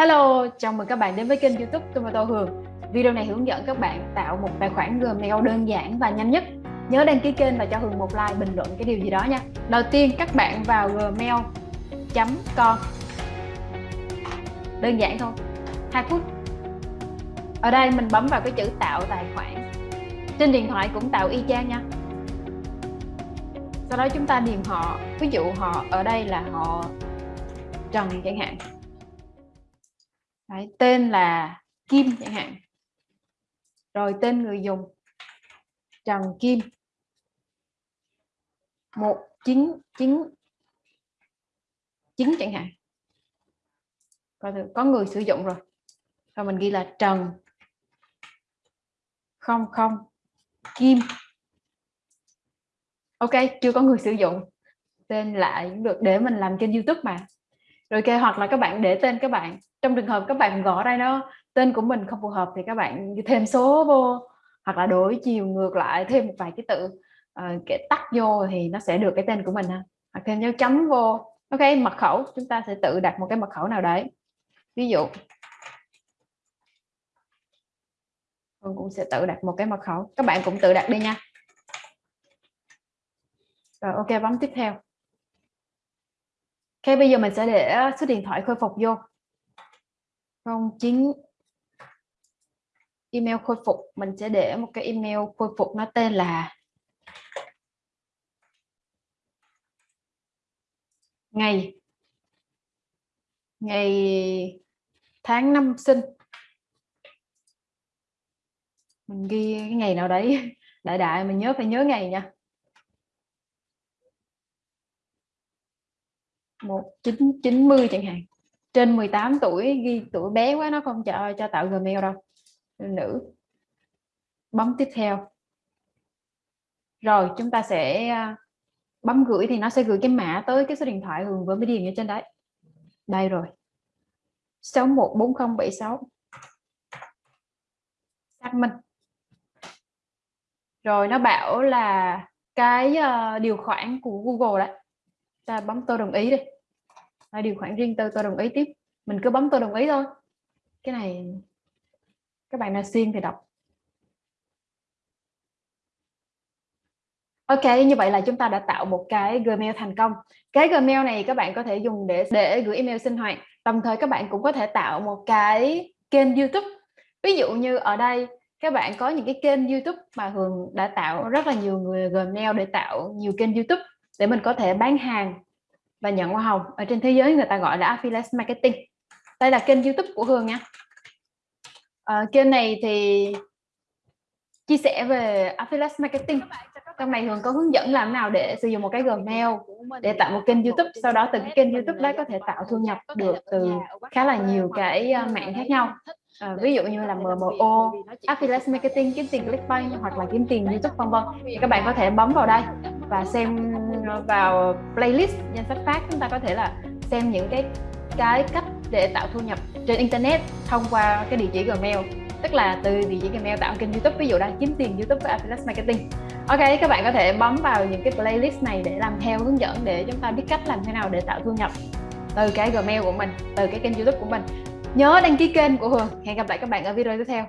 Hello, chào mừng các bạn đến với kênh youtube Tomato Hường. Video này hướng dẫn các bạn tạo một tài khoản Gmail đơn giản và nhanh nhất. Nhớ đăng ký kênh và cho Hường một like bình luận cái điều gì đó nha. Đầu tiên các bạn vào gmail.com Đơn giản thôi. 2 phút. Ở đây mình bấm vào cái chữ tạo tài khoản. Trên điện thoại cũng tạo y chang nha. Sau đó chúng ta điền họ. Ví dụ họ ở đây là họ Trần chẳng hạn. Đấy, tên là Kim chẳng hạn. Rồi tên người dùng Trần Kim. 199 9 chẳng hạn. Coi thử có người sử dụng rồi. Rồi mình ghi là Trần không không Kim. Ok chưa có người sử dụng. Tên lại cũng được để mình làm kênh YouTube mà rồi ok hoặc là các bạn để tên các bạn. Trong trường hợp các bạn gõ đây nó tên của mình không phù hợp thì các bạn thêm số vô hoặc là đổi chiều ngược lại thêm một vài cái tự uh, cái tắt vô thì nó sẽ được cái tên của mình ha. Hoặc thêm dấu chấm vô. Ok mật khẩu. Chúng ta sẽ tự đặt một cái mật khẩu nào đấy. Ví dụ mình cũng sẽ tự đặt một cái mật khẩu. Các bạn cũng tự đặt đi nha. Rồi ok bấm tiếp theo. Ok, bây giờ mình sẽ để à, số điện thoại khôi phục vô. 09 email khôi phục. Mình sẽ để một cái email khôi phục nó tên là ngày ngày tháng năm sinh. Mình ghi cái ngày nào đấy. Đại đại mình nhớ phải nhớ ngày nha. 1990 chẳng hạn. Trên 18 tuổi ghi tuổi bé quá nó không cho cho tạo Gmail đâu. Nữ. Bấm tiếp theo. Rồi chúng ta sẽ à, bấm gửi thì nó sẽ gửi cái mã tới cái số điện thoại Hường vừa mới điền ở trên đấy. Đây rồi. 614076 xác minh. Rồi nó bảo là cái uh, điều khoản của Google đấy ta bấm tôi đồng ý đi là điều khoản riêng tư tôi đồng ý tiếp mình cứ bấm tôi đồng ý thôi cái này các bạn nào xuyên thì đọc Ok, như vậy là chúng ta đã tạo một cái Gmail thành công. Cái Gmail này các bạn có thể dùng để để gửi email sinh hoạt. Đồng thời các bạn cũng có thể tạo một cái kênh YouTube. Ví dụ như ở đây các bạn có những cái kênh YouTube mà Hường đã tạo rất là nhiều người Gmail để tạo nhiều kênh YouTube để mình có thể bán hàng và nhận hoa hồng. Ở trên thế giới người ta gọi là affiliate marketing. Đây là kênh YouTube của Hương nha à, kênh này thì chia sẻ về affiliate marketing trong này thường có hướng dẫn làm nào để sử dụng một cái Gmail để tạo một kênh YouTube? sau đó từ cái kênh YouTube đấy có thể tạo thu nhập được từ khá là nhiều cái ờ, mạng khác nhau. à, ví dụ như là MMO, affiliate marketing, kiếm tiền clickbait hoặc là kiếm tiền YouTube vân vân. thì các bạn có thể bấm vào đây và xem vào playlist danh sách phát chúng ta có thể là xem những cái cái cách để tạo thu nhập trên internet thông qua cái địa chỉ Gmail. Tức là từ địa chỉ Gmail tạo kênh YouTube. Ví dụ đang kiếm tiền YouTube với Affiliate Marketing Ok, các bạn có thể bấm vào những cái playlist này để làm theo hướng dẫn để chúng ta biết cách làm thế nào để tạo thu nhập từ cái Gmail của mình, từ cái kênh YouTube của mình. Nhớ đăng ký kênh của Hường. Hẹn gặp lại các bạn ở video tiếp theo.